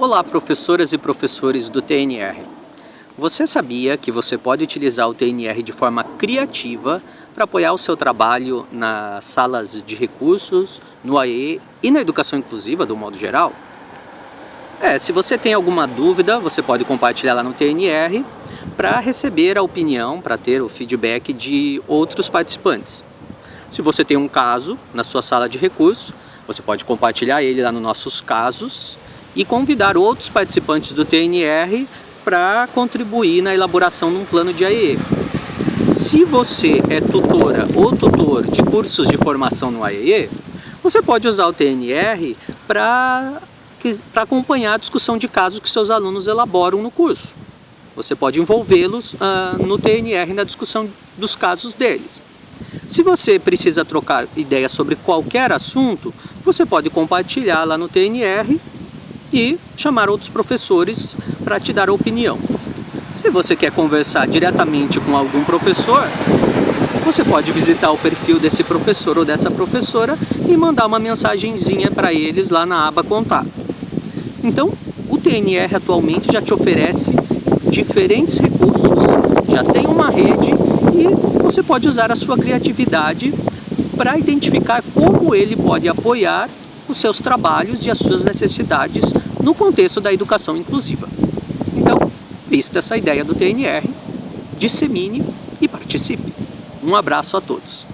Olá, professoras e professores do TNR. Você sabia que você pode utilizar o TNR de forma criativa para apoiar o seu trabalho nas salas de recursos, no AE e na educação inclusiva, do modo geral? É, se você tem alguma dúvida, você pode compartilhar lá no TNR para receber a opinião, para ter o feedback de outros participantes. Se você tem um caso na sua sala de recursos, você pode compartilhar ele lá nos nossos casos e convidar outros participantes do TNR para contribuir na elaboração de um plano de AE. Se você é tutora ou tutor de cursos de formação no AE, você pode usar o TNR para acompanhar a discussão de casos que seus alunos elaboram no curso. Você pode envolvê-los uh, no TNR na discussão dos casos deles. Se você precisa trocar ideias sobre qualquer assunto, você pode compartilhar lá no TNR e chamar outros professores para te dar opinião. Se você quer conversar diretamente com algum professor, você pode visitar o perfil desse professor ou dessa professora e mandar uma mensagenzinha para eles lá na aba Contato. Então, o TNR atualmente já te oferece diferentes recursos, já tem uma rede e você pode usar a sua criatividade para identificar como ele pode apoiar os seus trabalhos e as suas necessidades no contexto da educação inclusiva. Então, vista essa ideia do TNR, dissemine e participe. Um abraço a todos.